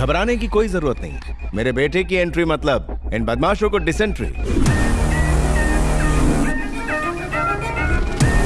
घबराने की कोई ज़रूरत नहीं। मेरे बेटे की एंट्री मतलब इन बदमाशों को डिसेंट्री